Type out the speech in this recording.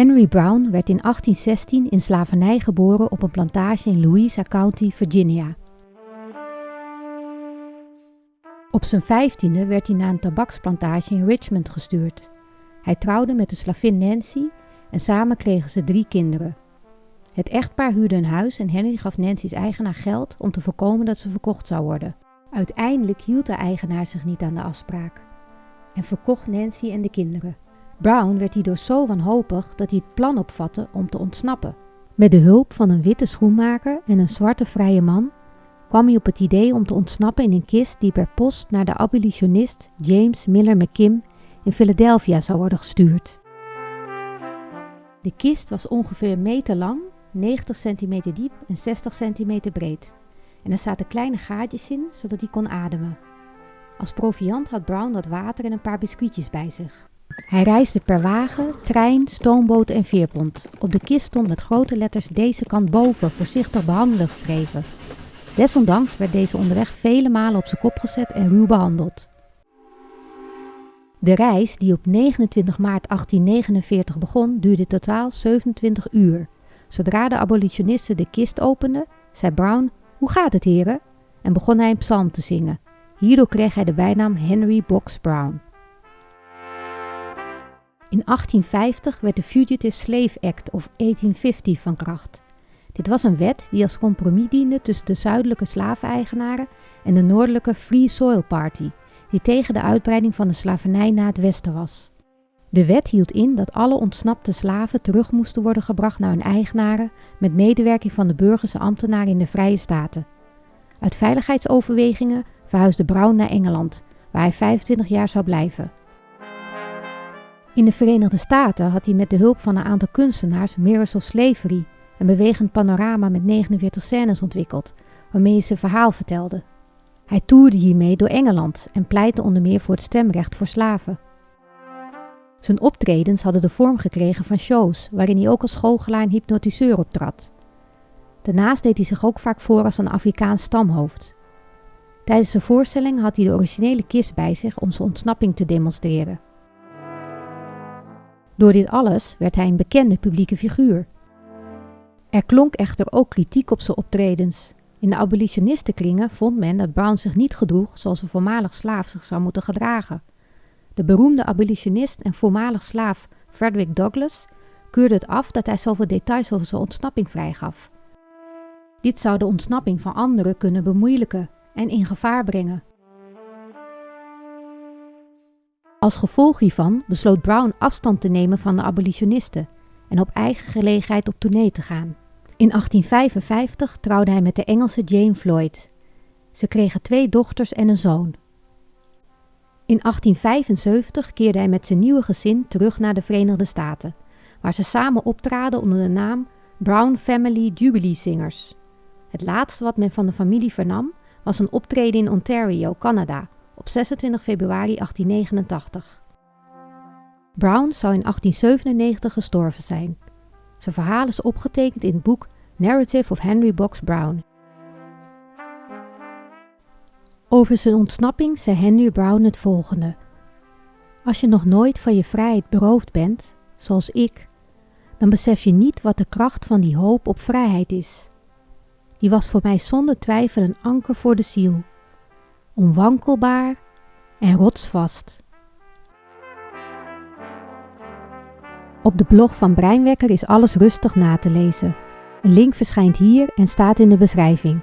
Henry Brown werd in 1816 in slavernij geboren op een plantage in Louisa County, Virginia. Op zijn vijftiende werd hij naar een tabaksplantage in Richmond gestuurd. Hij trouwde met de slavin Nancy en samen kregen ze drie kinderen. Het echtpaar huurde een huis en Henry gaf Nancy's eigenaar geld om te voorkomen dat ze verkocht zou worden. Uiteindelijk hield de eigenaar zich niet aan de afspraak en verkocht Nancy en de kinderen. Brown werd hierdoor zo wanhopig dat hij het plan opvatte om te ontsnappen. Met de hulp van een witte schoenmaker en een zwarte vrije man kwam hij op het idee om te ontsnappen in een kist die per post naar de abolitionist James Miller McKim in Philadelphia zou worden gestuurd. De kist was ongeveer een meter lang, 90 centimeter diep en 60 centimeter breed. En er zaten kleine gaatjes in, zodat hij kon ademen. Als proviand had Brown wat water en een paar biscuitjes bij zich. Hij reisde per wagen, trein, stoomboot en veerpont. Op de kist stond met grote letters deze kant boven, voorzichtig behandelen geschreven. Desondanks werd deze onderweg vele malen op zijn kop gezet en ruw behandeld. De reis, die op 29 maart 1849 begon, duurde totaal 27 uur. Zodra de abolitionisten de kist openden, zei Brown: Hoe gaat het, heren? En begon hij een psalm te zingen. Hierdoor kreeg hij de bijnaam Henry Box Brown. In 1850 werd de Fugitive Slave Act of 1850 van kracht. Dit was een wet die als compromis diende tussen de zuidelijke slaveneigenaren en de noordelijke Free Soil Party, die tegen de uitbreiding van de slavernij naar het westen was. De wet hield in dat alle ontsnapte slaven terug moesten worden gebracht naar hun eigenaren met medewerking van de burgerse ambtenaren in de Vrije Staten. Uit veiligheidsoverwegingen verhuisde Brown naar Engeland, waar hij 25 jaar zou blijven. In de Verenigde Staten had hij met de hulp van een aantal kunstenaars of Slavery, een bewegend panorama met 49 scènes ontwikkeld, waarmee hij zijn verhaal vertelde. Hij toerde hiermee door Engeland en pleitte onder meer voor het stemrecht voor slaven. Zijn optredens hadden de vorm gekregen van shows, waarin hij ook als goochelaar en hypnotiseur optrad. Daarnaast deed hij zich ook vaak voor als een Afrikaans stamhoofd. Tijdens zijn voorstelling had hij de originele kist bij zich om zijn ontsnapping te demonstreren. Door dit alles werd hij een bekende publieke figuur. Er klonk echter ook kritiek op zijn optredens. In de abolitionistenkringen vond men dat Brown zich niet gedroeg zoals een voormalig slaaf zich zou moeten gedragen. De beroemde abolitionist en voormalig slaaf Frederick Douglass keurde het af dat hij zoveel details over zijn ontsnapping vrijgaf. Dit zou de ontsnapping van anderen kunnen bemoeilijken en in gevaar brengen. Als gevolg hiervan besloot Brown afstand te nemen van de abolitionisten en op eigen gelegenheid op tournee te gaan. In 1855 trouwde hij met de Engelse Jane Floyd. Ze kregen twee dochters en een zoon. In 1875 keerde hij met zijn nieuwe gezin terug naar de Verenigde Staten, waar ze samen optraden onder de naam Brown Family Jubilee Singers. Het laatste wat men van de familie vernam was een optreden in Ontario, Canada, op 26 februari 1889. Brown zou in 1897 gestorven zijn. Zijn verhaal is opgetekend in het boek Narrative of Henry Box Brown. Over zijn ontsnapping zei Henry Brown het volgende. Als je nog nooit van je vrijheid beroofd bent, zoals ik, dan besef je niet wat de kracht van die hoop op vrijheid is. Die was voor mij zonder twijfel een anker voor de ziel, onwankelbaar en rotsvast. Op de blog van Breinwekker is alles rustig na te lezen. Een link verschijnt hier en staat in de beschrijving.